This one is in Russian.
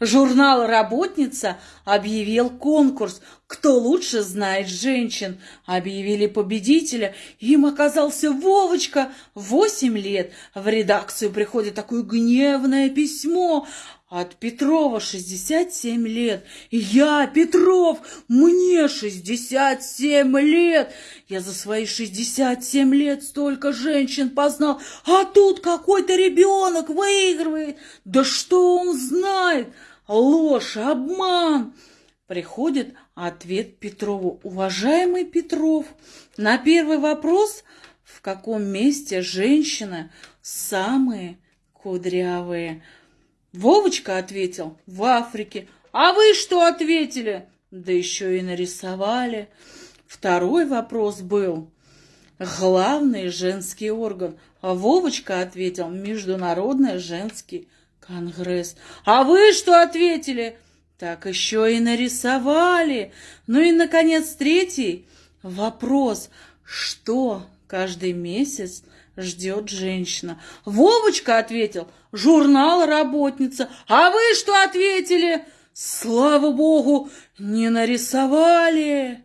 Журнал «Работница» объявил конкурс «Кто лучше знает женщин». Объявили победителя. Им оказался Вовочка, восемь лет. В редакцию приходит такое гневное письмо. От Петрова 67 лет. Я, Петров, мне 67 лет. Я за свои 67 лет столько женщин познал, а тут какой-то ребенок выигрывает. Да что он знает? Ложь, обман. Приходит ответ Петрову. Уважаемый Петров, на первый вопрос, в каком месте женщины самые кудрявые – Вовочка ответил, в Африке. А вы что ответили? Да еще и нарисовали. Второй вопрос был, главный женский орган. А Вовочка ответил, Международный женский конгресс. А вы что ответили? Так еще и нарисовали. Ну и, наконец, третий вопрос. Что каждый месяц ждет женщина. Вовочка ответил, журнал работница. А вы что ответили? Слава богу, не нарисовали.